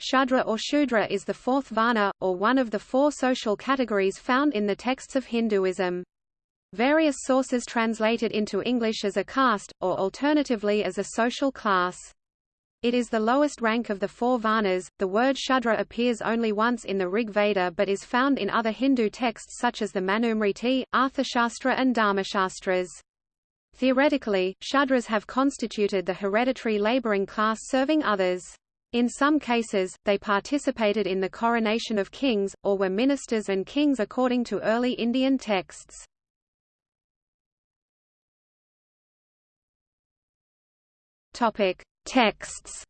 Shudra or Shudra is the fourth Varna, or one of the four social categories found in the texts of Hinduism. Various sources translate it into English as a caste, or alternatively as a social class. It is the lowest rank of the four Varnas. The word Shudra appears only once in the Rig Veda but is found in other Hindu texts such as the Manusmriti, Arthashastra and Dharmashastras. Theoretically, Shudras have constituted the hereditary laboring class serving others. In some cases, they participated in the coronation of kings, or were ministers and kings according to early Indian texts. Topic: Texts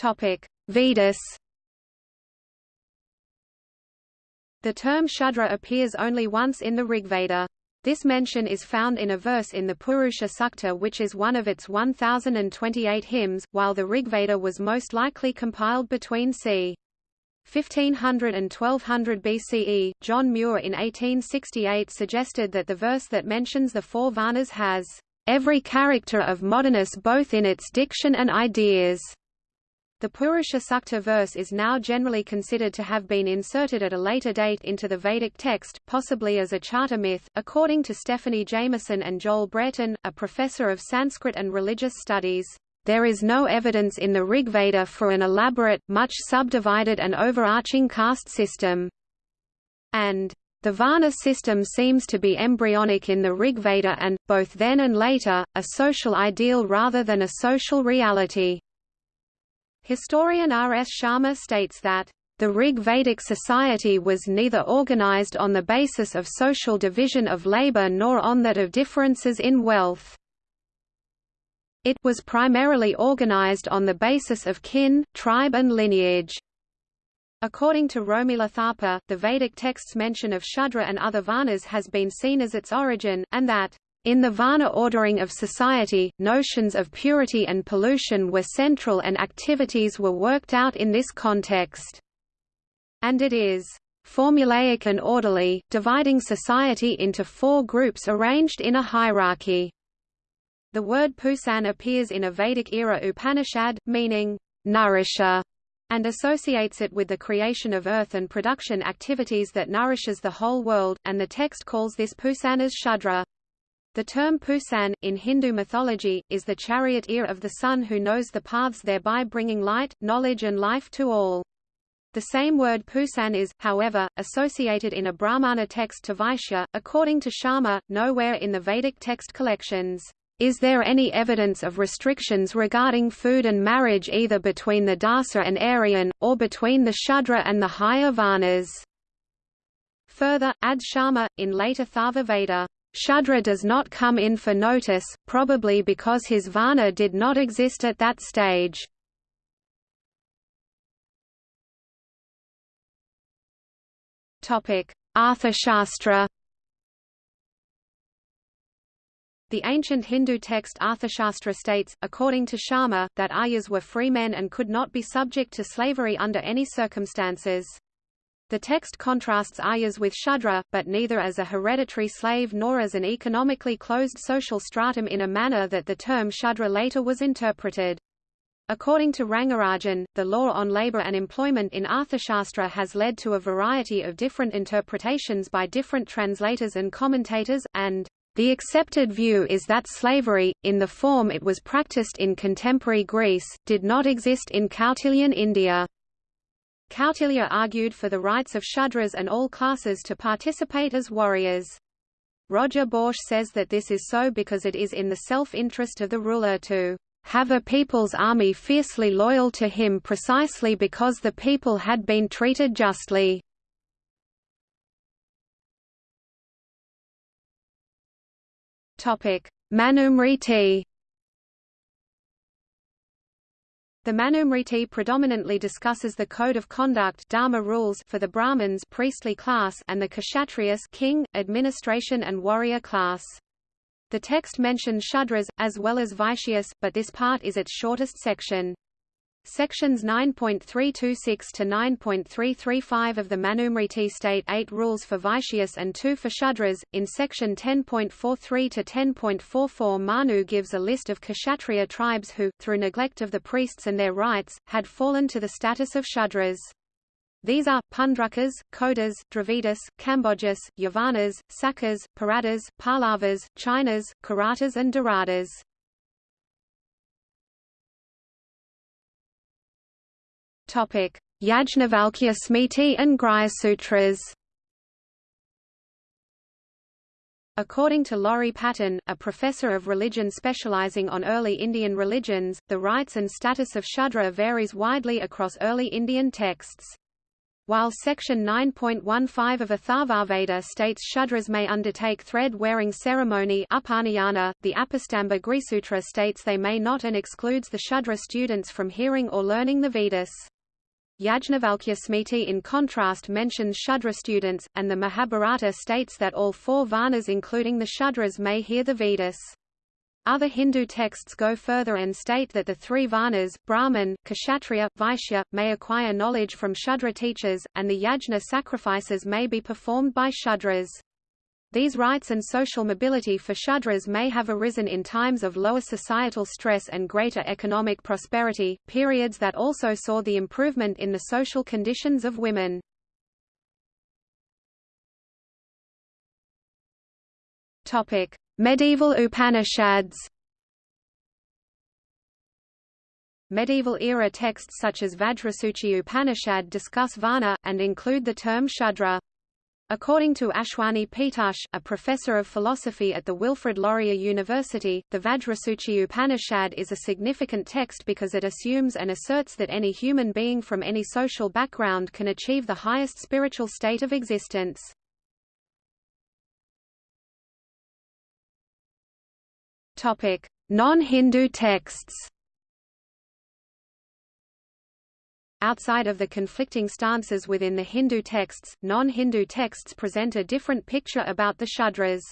Topic: Vedas. The term Shudra appears only once in the Rigveda. This mention is found in a verse in the Purusha Sukta which is one of its 1028 hymns, while the Rigveda was most likely compiled between c. 1500 and 1200 BCE, John Muir in 1868 suggested that the verse that mentions the four Varnas has every character of moderness both in its diction and ideas. The Purusha Sukta verse is now generally considered to have been inserted at a later date into the Vedic text, possibly as a charter myth, according to Stephanie Jameson and Joel Brereton, a professor of Sanskrit and religious studies. There is no evidence in the Rigveda for an elaborate, much subdivided and overarching caste system. And the Varna system seems to be embryonic in the Rigveda and, both then and later, a social ideal rather than a social reality. Historian R. S. Sharma states that the Rig Vedic society was neither organized on the basis of social division of labor nor on that of differences in wealth. It was primarily organized on the basis of kin, tribe and lineage. According to Romila Thapar, the Vedic text's mention of Shudra and other Varnas has been seen as its origin, and that, in the Varna ordering of society, notions of purity and pollution were central and activities were worked out in this context. And it is formulaic and orderly, dividing society into four groups arranged in a hierarchy. The word Pusan appears in a Vedic-era Upanishad, meaning, nourisher, and associates it with the creation of earth and production activities that nourishes the whole world, and the text calls this Pusan as Shudra. The term Pusan, in Hindu mythology, is the charioteer of the sun who knows the paths thereby bringing light, knowledge and life to all. The same word Pusan is, however, associated in a Brahmana text to Vaishya, according to Sharma, nowhere in the Vedic text collections. Is there any evidence of restrictions regarding food and marriage either between the Dasa and Aryan, or between the Shudra and the higher Varnas? Further, adds Sharma, in later Atharva Veda, Shudra does not come in for notice, probably because his Varna did not exist at that stage. Arthashastra The ancient Hindu text Arthashastra states, according to Sharma, that Aryas were free men and could not be subject to slavery under any circumstances. The text contrasts Aryas with Shudra, but neither as a hereditary slave nor as an economically closed social stratum in a manner that the term Shudra later was interpreted. According to Rangarajan, the law on labor and employment in Arthashastra has led to a variety of different interpretations by different translators and commentators, and the accepted view is that slavery, in the form it was practiced in contemporary Greece, did not exist in Kautilyan India. Kautilya argued for the rights of Shudras and all classes to participate as warriors. Roger Boesche says that this is so because it is in the self-interest of the ruler to have a people's army fiercely loyal to him precisely because the people had been treated justly. Manusmriti The Manusmriti predominantly discusses the code of conduct dharma rules for the Brahmins priestly class and the Kshatriyas king, administration and warrior class. The text mentions Shudras, as well as Vaishyas, but this part is its shortest section. Sections 9.326 to 9.335 of the Manusmriti state eight rules for Vaishyas and two for Shudras. In section 10.43 to 10.44 Manu gives a list of Kshatriya tribes who, through neglect of the priests and their rites, had fallen to the status of Shudras. These are, Pundrukas, Kodas, Dravidas, Kambojas, Yavanas, Sakas, Paradas, Pallavas, Chinas, Kiratas and Dharadas. Yajnavalkya Smriti and Grihya Sutras. According to Laurie Patton, a professor of religion specializing on early Indian religions, the rights and status of Shudra varies widely across early Indian texts. While Section 9.15 of Atharvaveda states Shudras may undertake thread-wearing ceremony upanayana, the Apastamba Grihasutra states they may not and excludes the Shudra students from hearing or learning the Vedas. Yajnavalkya Smriti in contrast mentions Shudra students, and the Mahabharata states that all four Varnas including the Shudras may hear the Vedas. Other Hindu texts go further and state that the three Varnas, Brahman, Kshatriya, Vaishya, may acquire knowledge from Shudra teachers, and the yajna sacrifices may be performed by Shudras. These rights and social mobility for Shudras may have arisen in times of lower societal stress and greater economic prosperity, periods that also saw the improvement in the social conditions of women. Medieval Upanishads. Medieval era texts such as Vajrasuchi Upanishad discuss Varna, and include the term Shudra. According to Ashwani Peetush, a professor of philosophy at the Wilfrid Laurier University, the Vajrasuchi Upanishad is a significant text because it assumes and asserts that any human being from any social background can achieve the highest spiritual state of existence. Non-Hindu texts Outside of the conflicting stances within the Hindu texts, non-Hindu texts present a different picture about the Shudras.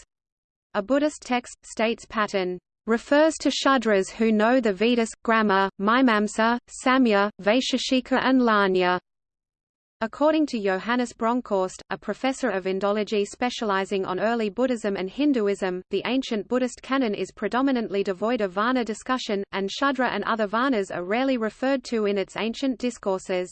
A Buddhist text, states Patton, refers to Shudras who know the Vedas, grammar, Mimamsa, Samkhya, Vaisheshika and Lāṇya. According to Johannes Bronkhorst, a professor of Indology specializing on early Buddhism and Hinduism, the ancient Buddhist canon is predominantly devoid of Varna discussion, and Shudra and other Varnas are rarely referred to in its ancient discourses.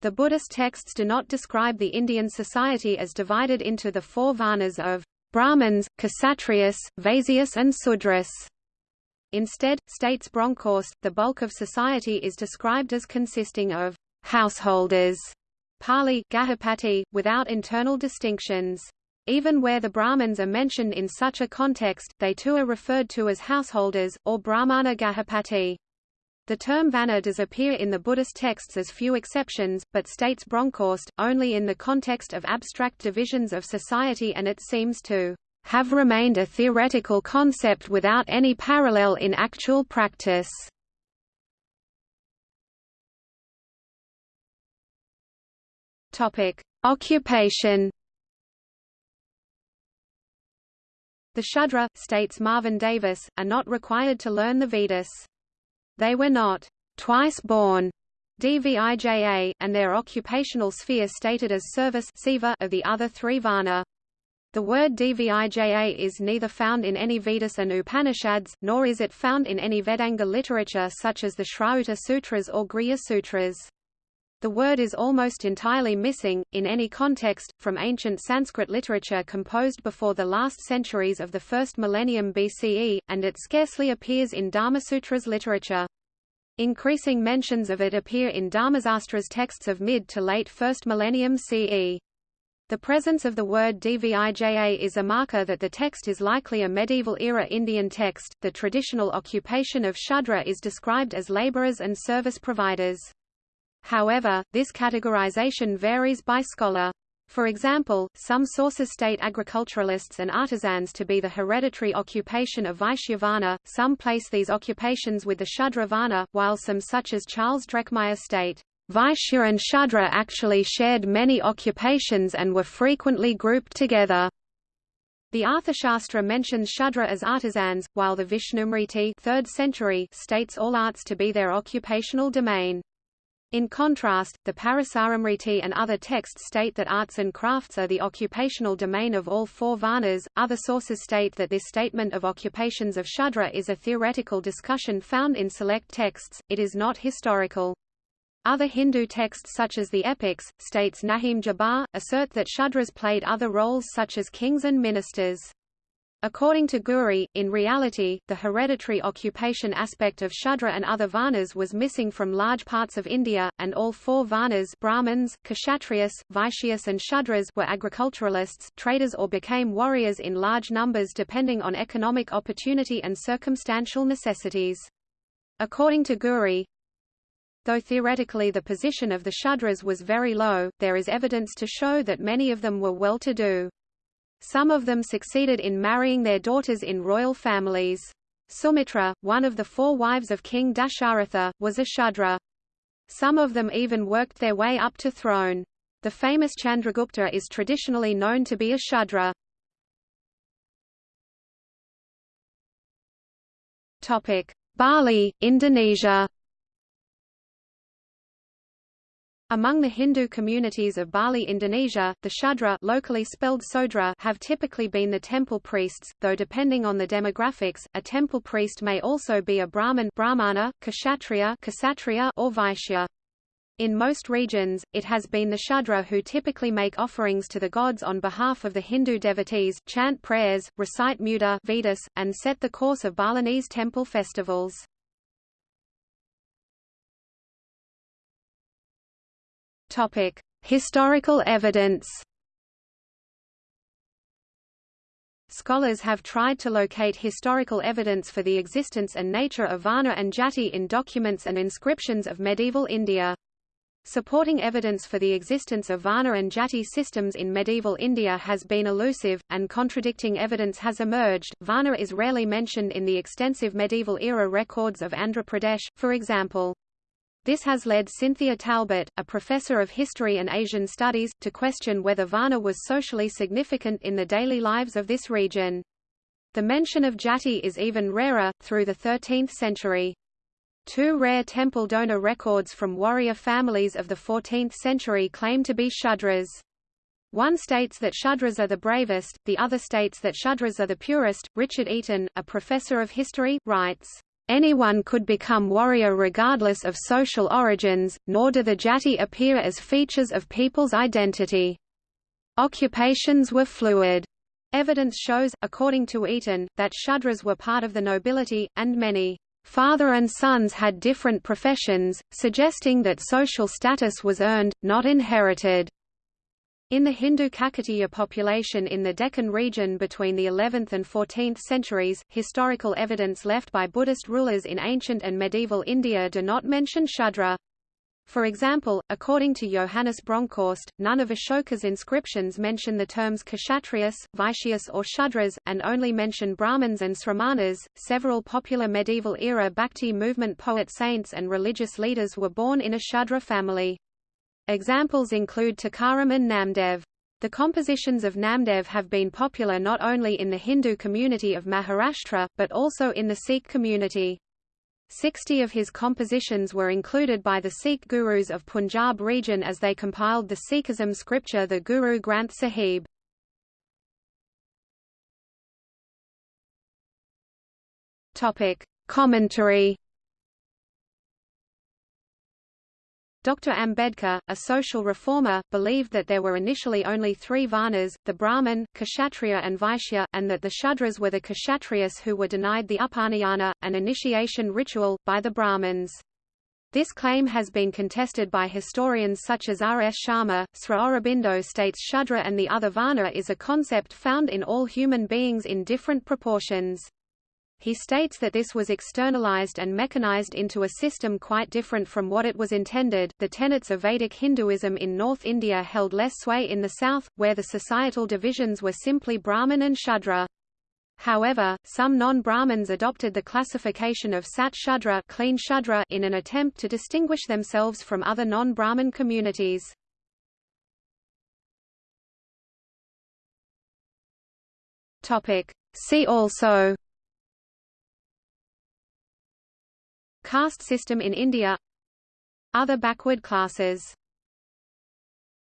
The Buddhist texts do not describe the Indian society as divided into the four Varnas of Brahmins, Kshatriyas, Vaisyas and Sudras. Instead, states Bronkhorst, the bulk of society is described as consisting of householders Pali Gahapati, without internal distinctions. Even where the Brahmins are mentioned in such a context, they too are referred to as householders, or Brahmana Gahapati. The term varna does appear in the Buddhist texts as few exceptions, but states Bronkhorst, only in the context of abstract divisions of society and it seems to have remained a theoretical concept without any parallel in actual practice. Topic: Occupation. The Shudra, states Marvin Davis, are not required to learn the Vedas. They were not twice born DVIJA, and their occupational sphere stated as service of the other three Varna. The word Dvija is neither found in any Vedas and Upanishads, nor is it found in any Vedanga literature such as the Shrauta Sutras or Grihya Sutras. The word is almost entirely missing, in any context, from ancient Sanskrit literature composed before the last centuries of the first millennium BCE, and it scarcely appears in Dharmasutra's literature. Increasing mentions of it appear in Dharmasastra's texts of mid to late first millennium CE. The presence of the word Dvija is a marker that the text is likely a medieval-era Indian text. The traditional occupation of Shudra is described as laborers and service providers. However, this categorization varies by scholar. For example, some sources state agriculturalists and artisans to be the hereditary occupation of Vaishyavarna, some place these occupations with the Shudravarna, while some such as Charles Drekmeier state, Vaishya and Shudra actually shared many occupations and were frequently grouped together. The Arthashastra mentions Shudra as artisans, while the Vishnusmriti 3rd century states all arts to be their occupational domain. In contrast, the Parasaramriti and other texts state that arts and crafts are the occupational domain of all four varnas. Other sources state that this statement of occupations of Shudra is a theoretical discussion found in select texts, it is not historical. Other Hindu texts such as the epics, states Nahim Jabbar, assert that Shudras played other roles such as kings and ministers. According to Ghurye, in reality, the hereditary occupation aspect of Shudra and other Varnas was missing from large parts of India, and all four Varnas Brahmins, Kshatriyas, Vaishyas and Shudras were agriculturalists, traders or became warriors in large numbers depending on economic opportunity and circumstantial necessities. According to Ghurye, Though theoretically the position of the Shudras was very low, there is evidence to show that many of them were well-to-do. Some of them succeeded in marrying their daughters in royal families. Sumitra, one of the four wives of King Dasharatha, was a Shudra. Some of them even worked their way up to throne. The famous Chandragupta is traditionally known to be a Shudra. Bali, Indonesia Among the Hindu communities of Bali, Indonesia, the Shudra locally spelled Sodra have typically been the temple priests, though depending on the demographics, a temple priest may also be a Brahmin Brahmana, Kshatriya, Kshatriya or Vaishya. In most regions, it has been the Shudra who typically make offerings to the gods on behalf of the Hindu devotees, chant prayers, recite Muda Vedas, and set the course of Balinese temple festivals. Topic: Historical evidence. Scholars have tried to locate historical evidence for the existence and nature of Varna and Jati in documents and inscriptions of medieval India. Supporting evidence for the existence of Varna and Jati systems in medieval India has been elusive, and contradicting evidence has emerged. Varna is rarely mentioned in the extensive medieval era records of Andhra Pradesh, for example. This has led Cynthia Talbot, a professor of history and Asian studies, to question whether Varna was socially significant in the daily lives of this region. The mention of Jati is even rarer, through the 13th century. Two rare temple donor records from warrior families of the 14th century claim to be Shudras. One states that Shudras are the bravest, the other states that Shudras are the purest. Richard Eaton, a professor of history, writes, Anyone could become warrior regardless of social origins, nor do the jati appear as features of people's identity. Occupations were fluid. Evidence shows, according to Eaton, that Shudras were part of the nobility, and many father and sons had different professions, suggesting that social status was earned, not inherited. In the Hindu Kakatiya population in the Deccan region between the 11th and 14th centuries, historical evidence left by Buddhist rulers in ancient and medieval India do not mention Shudra. For example, according to Johannes Bronkhorst, none of Ashoka's inscriptions mention the terms Kshatriyas, Vaishyas, or Shudras, and only mention Brahmins and Sramanas. Several popular medieval era Bhakti movement poet saints and religious leaders were born in a Shudra family. Examples include Tukaram and Namdev. The compositions of Namdev have been popular not only in the Hindu community of Maharashtra, but also in the Sikh community. Sixty of his compositions were included by the Sikh gurus of Punjab region as they compiled the Sikhism scripture the Guru Granth Sahib. Commentary Dr. Ambedkar, a social reformer, believed that there were initially only three Varnas, the Brahmin, Kshatriya and Vaishya, and that the Shudras were the Kshatriyas who were denied the Upanayana, an initiation ritual, by the Brahmins. This claim has been contested by historians such as R. S. Sharma. Sri Aurobindo states Shudra and the other Varna is a concept found in all human beings in different proportions. He states that this was externalized and mechanized into a system quite different from what it was intended. The tenets of Vedic Hinduism in North India held less sway in the south, where the societal divisions were simply Brahmin and Shudra. However, some non-Brahmins adopted the classification of Sat Shudra, clean Shudra in an attempt to distinguish themselves from other non-Brahmin Topic. See also Caste system in India. Other backward classes